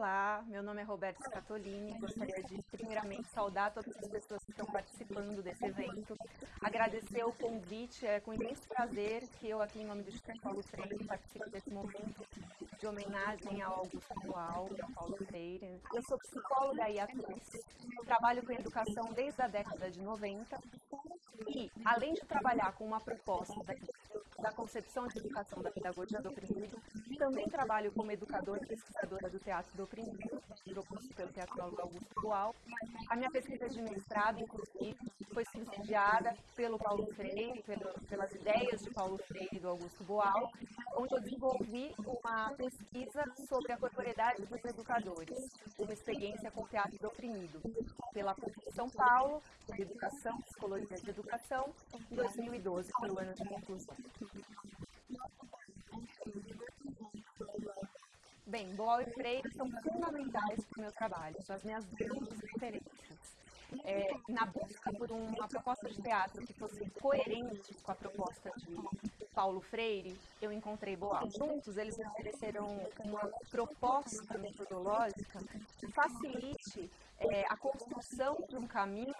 Olá, meu nome é Roberto Scatolini. Gostaria de, primeiramente, saudar todas as pessoas que estão participando desse evento. Agradecer o convite, é com imenso prazer que eu, aqui em nome do Instituto Paulo Freire, participo desse momento de homenagem ao Augusto Dual, Paulo Freire. Eu sou psicóloga e atriz, trabalho com educação desde a década de 90 e, além de trabalhar com uma proposta da concepção de educação da pedagogia do oprimido, também trabalho como educadora e pesquisadora do teatro do oprimido, proposto pelo teatrólogo Augusto Boal. A minha pesquisa de mestrado, inclusive, foi subsidiada pelo Paulo Freire, pelo, pelas ideias de Paulo Freire e do Augusto Boal, onde eu desenvolvi uma pesquisa sobre a corporeidade dos educadores, uma experiência com o teatro do oprimido, pela PUC de São Paulo, sobre educação, psicologia de educação, em 2012, pelo ano de conclusão. Bem, Boal e Freire são fundamentais para o meu trabalho, são as minhas grandes referências. É, na busca por uma proposta de teatro que fosse coerente com a proposta de Paulo Freire, eu encontrei Boal. Juntos, eles me ofereceram uma proposta metodológica que facilite é, a construção de um caminho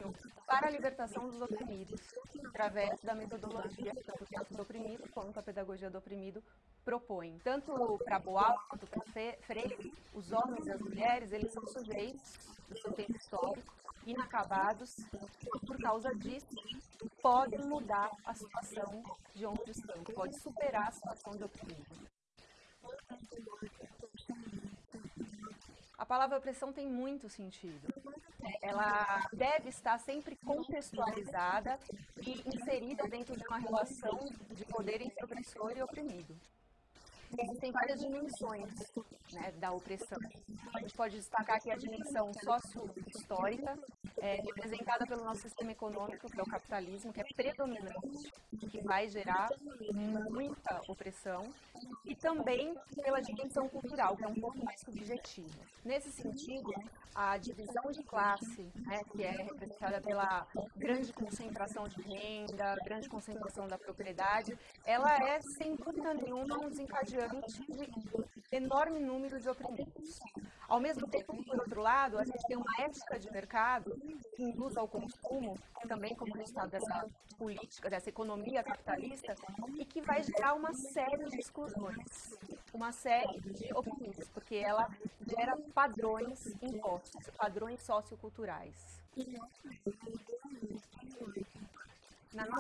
para a libertação dos oprimidos, através da metodologia tanto teatro do oprimido quanto a pedagogia do oprimido propõe. Tanto para Boal quanto para Freire, os homens e as mulheres, eles são sujeitos do seu tempo histórico, inacabados, e por causa disso, podem mudar a situação de onde estão, pode superar a situação de oprimido. A palavra opressão tem muito sentido. Ela deve estar sempre contextualizada e inserida dentro de uma relação de poder entre opressor e oprimido existem várias dimensões né, da opressão. A gente pode destacar aqui a dimensão sócio-histórica, é, representada pelo nosso sistema econômico, que é o capitalismo, que é predominante, que vai gerar muita opressão, e também pela dimensão cultural, que é um pouco mais subjetiva. Nesse sentido, a divisão de classe, né, que é representada pela grande concentração de renda, grande concentração da propriedade, ela é, sem dúvida nenhuma, um desencadeante de enorme número de oprimidos. Ao mesmo tempo por outro lado, a gente tem uma ética de mercado que induz ao consumo, também como resultado dessa política, dessa economia capitalista, e que vai gerar uma série de exclusões, uma série de oprimidos, porque ela gera padrões impostos, padrões socioculturais.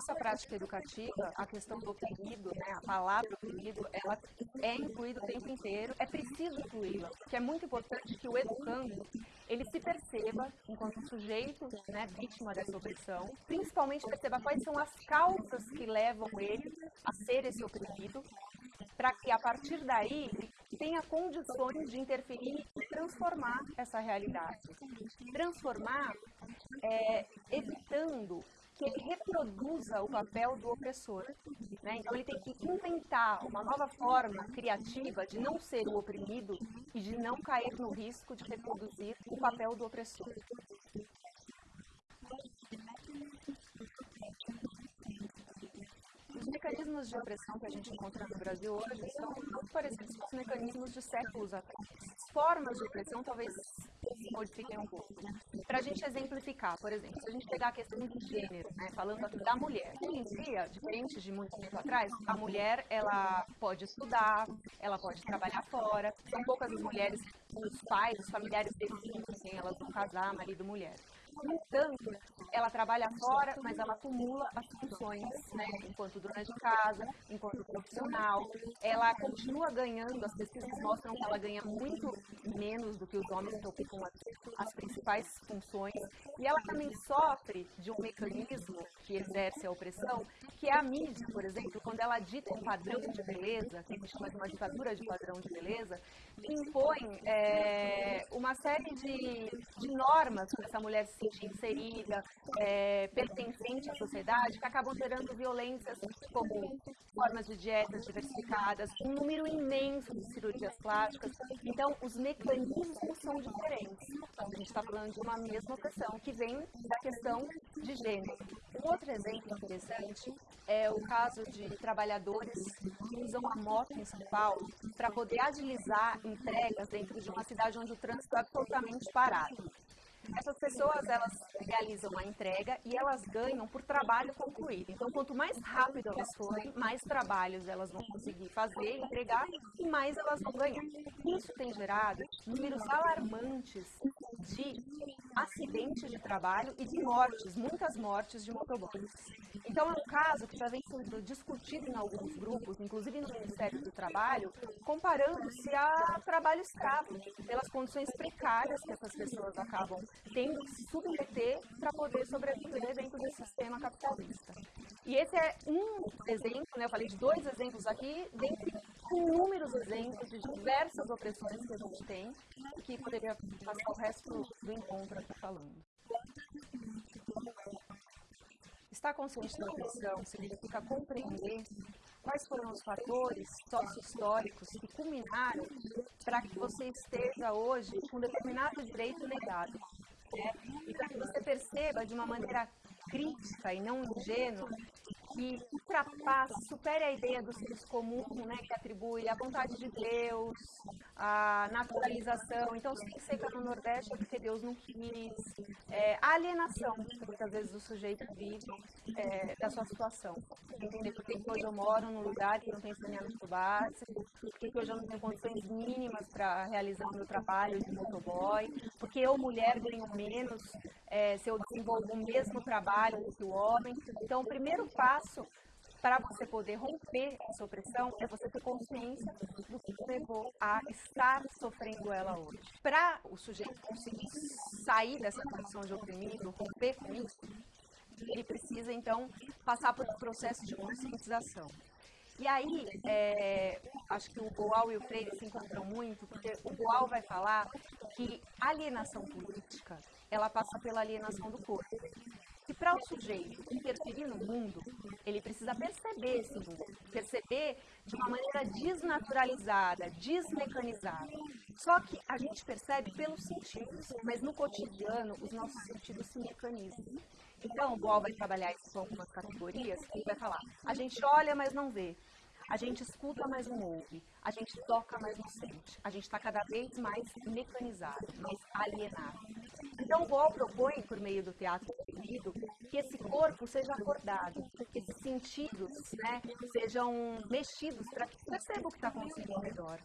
Nossa prática educativa, a questão do oprimido, né, a palavra oprimido, ela é incluída o tempo inteiro, é preciso incluí-la, porque é muito importante que o educando, ele se perceba enquanto sujeito, né, vítima dessa opressão, principalmente perceba quais são as causas que levam ele a ser esse oprimido, para que a partir daí tenha condições de interferir e transformar essa realidade. Transformar é, evitando que ele reproduza o papel do opressor. Né? Então, ele tem que inventar uma nova forma criativa de não ser o oprimido e de não cair no risco de reproduzir o papel do opressor. Os mecanismos de opressão que a gente encontra no Brasil hoje são muito parecidos com os mecanismos de séculos atrás. Formas de opressão talvez se modifiquem um pouco. Para a gente exemplificar, por exemplo, se a gente pegar a questão do gênero, né, falando aqui da mulher. Hoje em dia, diferente de muito tempo atrás, a mulher ela pode estudar, ela pode trabalhar fora. São poucas as mulheres, os pais, os familiares definem quem elas vão casar, marido, mulher. Entanto, ela trabalha fora, mas ela acumula as funções, né, enquanto dona de casa, enquanto profissional. Ela continua ganhando, as pesquisas mostram que ela ganha muito menos do que os homens que ocupam as, as principais funções. E ela também sofre de um mecanismo que exerce a opressão, que é a mídia, por exemplo, quando ela dita um padrão de beleza, que a gente chama de uma ditadura de padrão de beleza, impõe é, uma série de, de normas para essa mulher inserida, é, pertencente à sociedade, que acabam gerando violências como formas de dietas diversificadas, um número imenso de cirurgias plásticas. Então, os mecanismos são diferentes. Então, a gente está falando de uma mesma opressão que vem da questão de gênero. Um outro exemplo interessante é o caso de trabalhadores que usam a moto em São Paulo para poder agilizar entregas dentro de uma cidade onde o trânsito é absolutamente parado. Essas pessoas, elas realizam a entrega e elas ganham por trabalho concluído. Então, quanto mais rápido elas forem, mais trabalhos elas vão conseguir fazer, entregar e mais elas vão ganhar. Isso tem gerado números alarmantes de acidentes de trabalho e de mortes, muitas mortes de motoboys. Então, é um caso que já vem sendo discutido em alguns grupos, inclusive no Ministério do Trabalho, comparando-se a trabalho escravo, pelas condições precárias que essas pessoas acabam tendo que se submeter para poder sobreviver dentro desse sistema capitalista. E esse é um exemplo, né, eu falei de dois exemplos aqui, dentre inúmeros exemplos de diversas opressões que a gente tem, que poderia passar o resto do encontro aqui falando. Estar consciente da opressão significa compreender quais foram os fatores sócio-históricos que culminaram para que você esteja hoje com determinado direito negado. Né? E para que você perceba de uma maneira crítica e não ingênua que ultrapasse, supere a ideia do senso comum, né, que atribui a vontade de Deus, a naturalização. Então, se tem seca no Nordeste é porque Deus não quis. É, a alienação que muitas vezes o sujeito vive é, da sua situação. Entender por que hoje eu moro num lugar que não tem saneamento básico, por que hoje eu não tenho condições mínimas para realizar o meu trabalho de motoboy, porque eu, mulher, ganho menos é, se eu desenvolvo o mesmo trabalho que o homem. Então, o primeiro passo para você poder romper essa opressão é você ter consciência do que levou a estar sofrendo ela hoje. Para o sujeito conseguir sair dessa condição de oprimido, romper com isso, ele precisa então passar por um processo de conscientização. E aí, é, acho que o Boal e o Freire se encontram muito, porque o Boal vai falar que alienação política, ela passa pela alienação do corpo. E para o sujeito interferir no mundo, ele precisa perceber esse mundo, perceber de uma maneira desnaturalizada, desmecanizada. Só que a gente percebe pelos sentidos, mas no cotidiano os nossos sentidos se mecanizam. Então, o Boal vai trabalhar isso com algumas categorias, ele vai falar, a gente olha, mas não vê. A gente escuta, mas não ouve. A gente toca, mas não sente. A gente está cada vez mais mecanizado, mais alienado. Então, o Boal propõe, por meio do teatro proibido, que esse corpo seja acordado, que esses sentidos né, sejam mexidos para que perceba o que está acontecendo ao redor.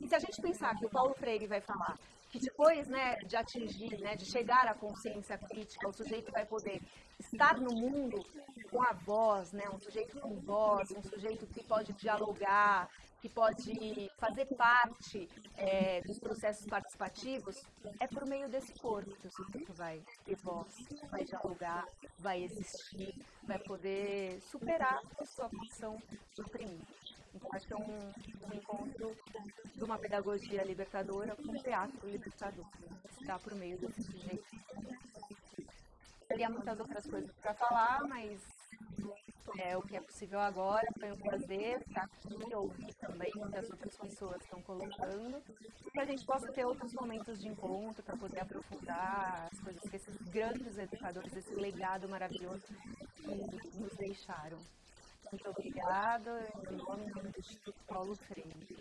E se a gente pensar que o Paulo Freire vai falar depois né, de atingir, né, de chegar à consciência crítica, o sujeito vai poder estar no mundo com a voz, né, um sujeito com voz, um sujeito que pode dialogar, que pode fazer parte é, dos processos participativos, é por meio desse corpo que o sujeito vai ter voz, vai dialogar, vai existir, vai poder superar a sua função oprimida. Então, que é um, um encontro de uma pedagogia libertadora com um teatro libertador, está por meio desse sujeito. Teria muitas outras coisas para falar, mas é o que é possível agora. Foi um prazer estar aqui, ouvir também o que as outras pessoas estão colocando, para a gente possa ter outros momentos de encontro, para poder aprofundar as coisas que esses grandes educadores, esse legado maravilhoso que nos deixaram. Muito obrigada, em nome do Instituto Paulo Freire.